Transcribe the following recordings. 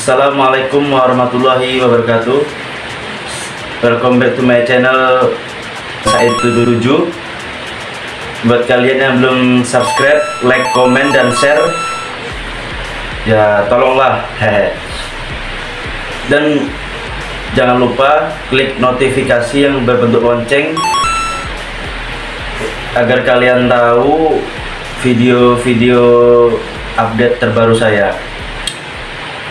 Assalamualaikum warahmatullahi wabarakatuh. Welcome back to my channel Said 77 Buat kalian yang belum subscribe, like, komen, dan share Ya tolonglah. Dan jangan lupa klik notifikasi yang berbentuk lonceng Agar kalian tahu video-video update terbaru saya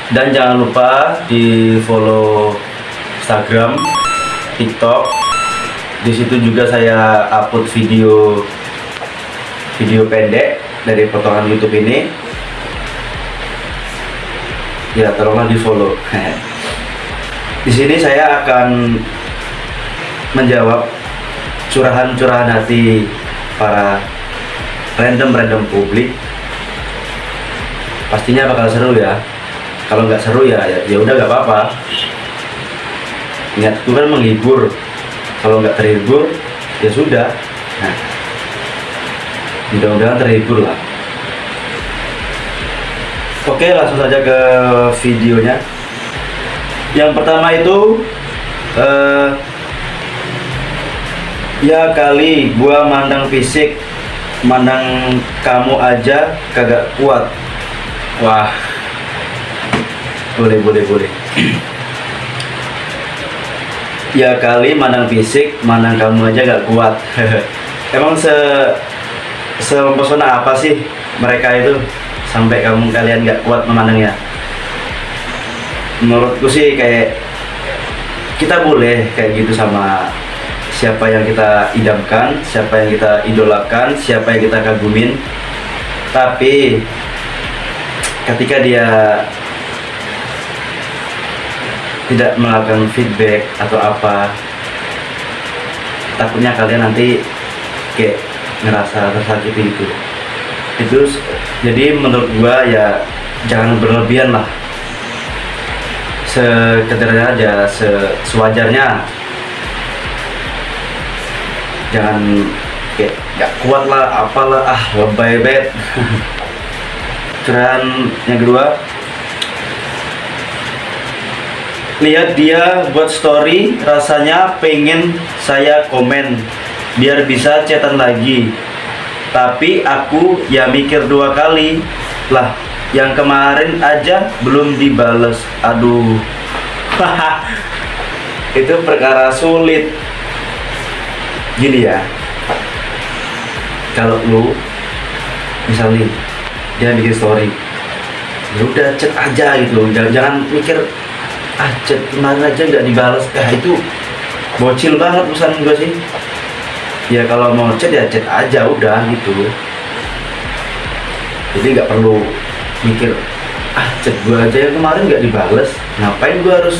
dan jangan lupa di follow Instagram, TikTok. Di situ juga saya upload video video pendek dari potongan YouTube ini. Ya, tolonglah di follow. di sini saya akan menjawab curahan-curahan hati para random-random publik. Pastinya bakal seru ya kalau nggak seru ya ya, ya udah nggak apa-apa. Niatku kan menghibur. Kalau nggak terhibur ya sudah. Nah, mudah-mudahan terhibur lah. Oke langsung saja ke videonya. Yang pertama itu eh, ya kali gua mandang fisik mandang kamu aja kagak kuat. Wah boleh boleh boleh. Ya kali mandang fisik mandang kamu aja gak kuat. Emang se sempesona apa sih mereka itu? Sampai kamu kalian gak kuat memandangnya menurutku sih kayak kita boleh kayak gitu sama siapa yang kita idamkan siapa yang kita idolakan siapa yang kita kagumin. Tapi ketika dia tidak melakukan feedback atau apa takutnya kalian nanti kayak ngerasa tersakiti itu itu jadi menurut gua ya jangan berlebihan lah. Sekedarnya aja sewajarnya. Jangan kayak gak kuat lah apalah ah lebay bet. Curahan yang kedua lihat dia buat story rasanya pengen saya komen biar bisa chatan lagi. Tapi aku ya mikir dua kali lah yang kemarin aja belum dibales. Aduh. Itu perkara sulit. Gini ya kalau lu misalnya dia bikin story ya udah chat aja gitu jangan jangan mikir ah chat kemarin aja nggak dibalas ah itu bocil banget pesan gue sih. Ya kalau mau chat ya chat aja udah gitu. Jadi nggak perlu mikir ah chat gue aja yang kemarin nggak dibales. Ngapain gue harus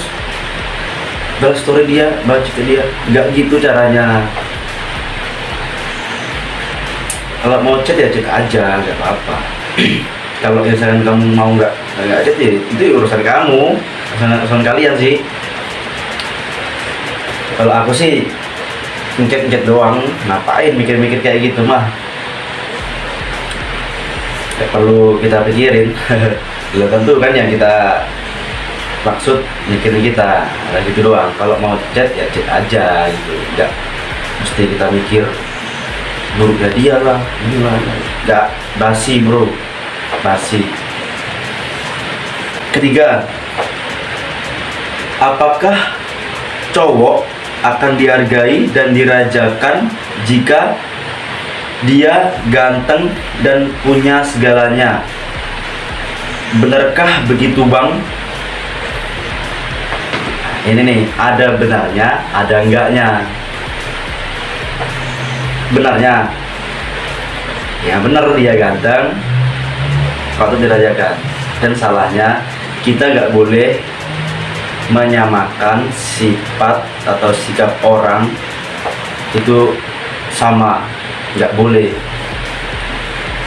balas story dia baca ke dia? Nggak gitu caranya. Kalau mau chat ya chat aja nggak apa-apa. Kalau misalkan kamu mau nggak nggak chat ya itu urusan kamu urusan kalian sih. Kalau aku sih ngecet-ngecet doang ngapain mikir-mikir kayak gitu mah. Gak perlu kita pikirin. Belum tentu kan yang kita maksud mikirin kita ada gitu doang. Kalau mau chat ya chat aja gitu. Nggak mesti kita mikir buruknya dia lah gimana nggak basi bro basi. Ketiga apakah cowok akan dihargai dan dirajakan jika dia ganteng dan punya segalanya? Benarkah begitu bang? Ini nih ada benarnya ada enggaknya? Benarnya? Ya benar dia ganteng patut dirajakan. Dan salahnya kita nggak boleh menyamakan sifat atau sikap orang itu sama nggak boleh.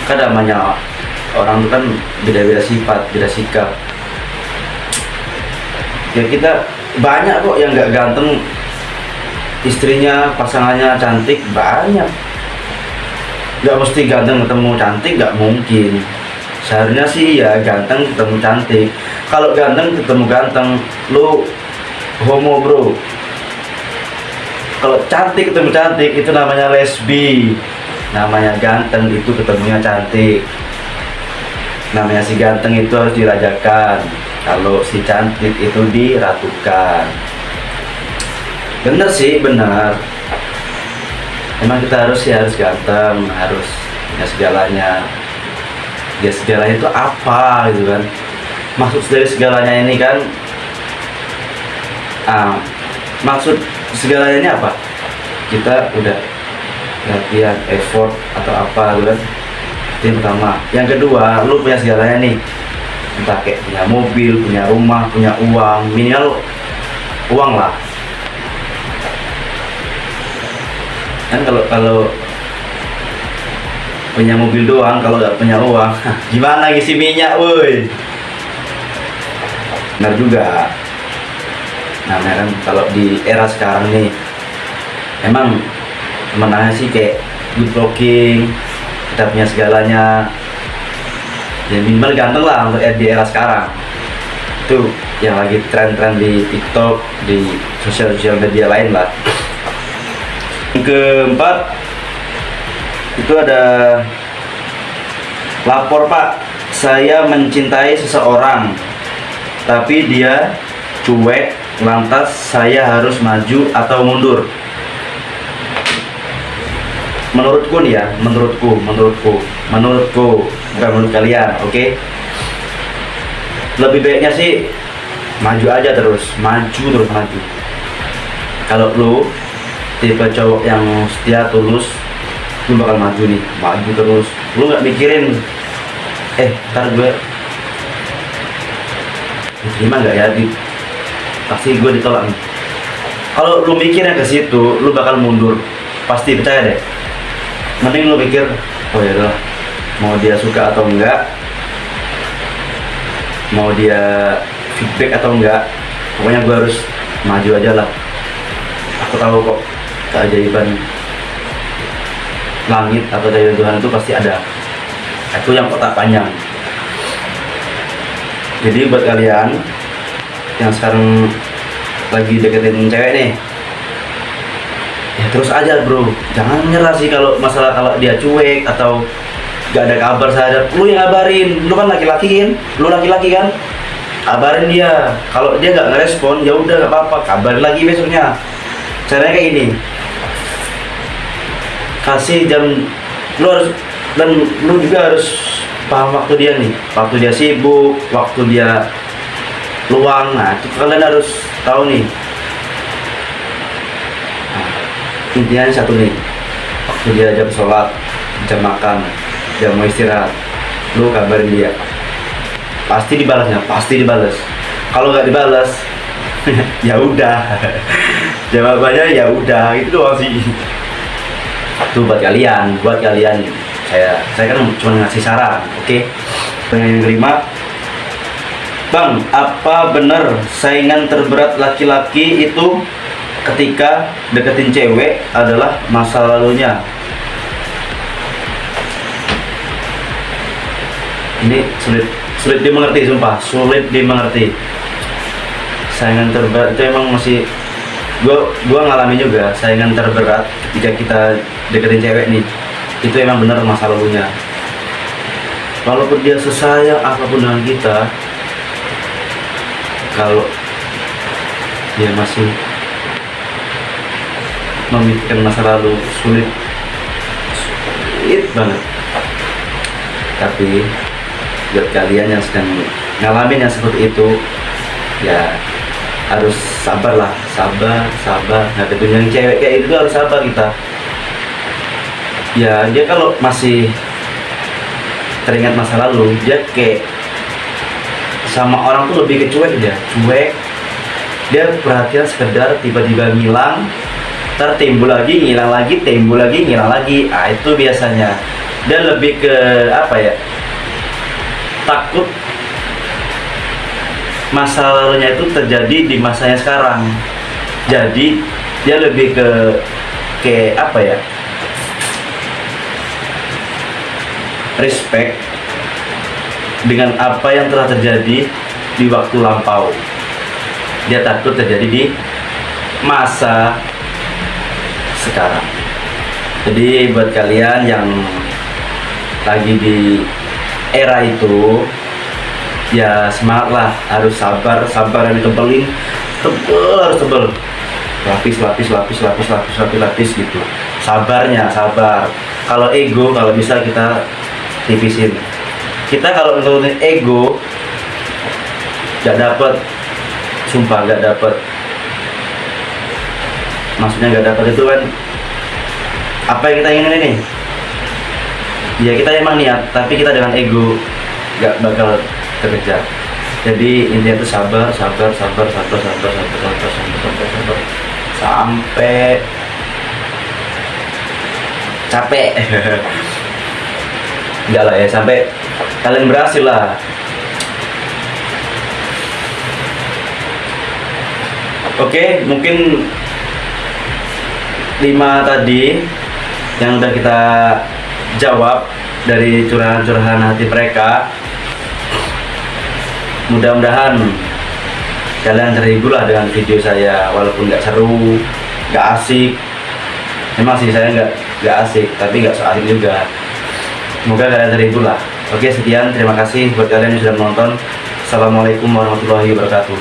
Kan namanya orang itu kan beda-beda sifat beda sikap. Ya kita banyak kok yang nggak ganteng. Istrinya pasangannya cantik banyak. Nggak mesti ganteng ketemu cantik nggak mungkin seharusnya sih ya ganteng ketemu cantik. Kalau ganteng ketemu ganteng lu homo bro. Kalau cantik ketemu cantik itu namanya lesbi. Namanya ganteng itu ketemunya cantik. Namanya si ganteng itu harus dirajakan. Kalau si cantik itu diratukan. Bener sih bener. Emang kita harus ya harus ganteng harus punya segalanya ya segalanya itu apa gitu kan. Maksud dari segalanya ini kan ah, maksud segalanya ini apa? Kita udah latihan effort atau apa gitu kan yang pertama yang kedua lu punya segalanya nih. Entah kayak punya mobil punya rumah punya uang minimal uang lah. Kan kalau kalau punya mobil doang kalau nggak punya uang gimana ngisi minyak woi? Benar juga. Namanya kan kalau di era sekarang nih emang menanya sih kayak good looking kita punya segalanya? Ya minimal ganteng lah untuk di era sekarang. Itu yang lagi tren-tren di TikTok di sosial-sosial media lain lah. Keempat itu ada lapor pak. Saya mencintai seseorang tapi dia cuek lantas saya harus maju atau mundur? Menurutku nih ya menurutku menurutku menurutku bukan menurut kalian oke? Okay? lebih baiknya sih maju aja terus maju terus maju. Kalau lu tipe cowok yang setia tulus lu bakal maju nih maju terus. Lu nggak mikirin eh ntar gue gimana nggak ya di pasti gue ditolak nih. Kalau lu mikirnya ke situ lu bakal mundur. Pasti percaya deh. Mending lu pikir oh ya udah mau dia suka atau enggak? Mau dia feedback atau enggak? Pokoknya gue harus maju aja lah. Aku tahu kok keajaiban langit atau dari Tuhan itu pasti ada. Itu yang kotak panjang jadi buat kalian yang sekarang lagi deketin cewek nih ya terus aja bro. Jangan nyerah sih kalau masalah kalau dia cuek atau gak ada kabar saya lu yang ngabarin. Lu kan laki-laki kan lu laki-laki kan? Kabarin dia. Kalau dia nggak ngerespon ya udah nggak apa-apa. Kabarin lagi besoknya. Caranya kayak ini kasih jam lu harus dan lu juga harus paham waktu dia nih. Waktu dia sibuk waktu dia luang. Nah itu kalian harus tahu nih. Nah, intinya satu nih. Waktu dia jam sholat jam makan jam mau istirahat lu kabarin dia. Pasti dibalasnya pasti dibalas kalau nggak dibalas ya udah. Jawabannya ya udah itu doang sih itu buat kalian buat kalian. Saya saya kan cuma ngasih saran oke? Okay? yang kelima bang apa benar saingan terberat laki-laki itu ketika deketin cewek adalah masa lalunya? Ini sulit sulit dimengerti sumpah. Sulit dimengerti. Saingan terberat itu emang masih gua gua ngalami juga saingan terberat ketika kita deketin cewek nih itu emang benar masa lalunya. Walaupun dia sesayang apa pun dengan kita kalau dia masih memikirkan masa lalu sulit sulit banget. Tapi buat kalian yang sedang ngalamin yang seperti itu ya harus sabar lah sabar sabar nah yang cewek kayak itu harus sabar kita ya dia kalau masih teringat masa lalu dia kayak sama orang tuh lebih kecuek dia cuek. Dia perhatian sekedar tiba-tiba ngilang tertimbul lagi ngilang lagi timbul lagi ngilang lagi. Ah itu biasanya. Dia lebih ke apa ya? Takut masa lalunya itu terjadi di masanya sekarang. Jadi dia lebih ke kayak apa ya respect dengan apa yang telah terjadi di waktu lampau. Dia takut terjadi di masa sekarang. Jadi buat kalian yang lagi di era itu ya semangatlah harus sabar sabar yang ditebelin tebel harus tebel. Lapis lapis lapis lapis lapis lapis lapis gitu. Sabarnya sabar. Kalau ego kalau bisa kita tipisin kita kalau nurunin ego gak dapet sumpah gak dapet. Maksudnya gak dapet itu kan apa yang kita ingin ini? Ya kita emang niat tapi kita dengan ego gak bakal terkejar. Jadi intinya itu sabar sabar sabar sabar sabar sabar sabar sabar sabar sabar. Sampai capek enggak lah ya sampai kalian berhasil lah. Oke mungkin lima tadi yang udah kita jawab dari curahan-curahan hati mereka. Mudah-mudahan kalian terhibur lah dengan video saya walaupun nggak seru nggak asik. Memang sih saya nggak nggak asik tapi nggak so asik juga semoga kalian terhibur lah oke sekian. Terima kasih buat kalian yang sudah menonton. Assalamualaikum warahmatullahi wabarakatuh.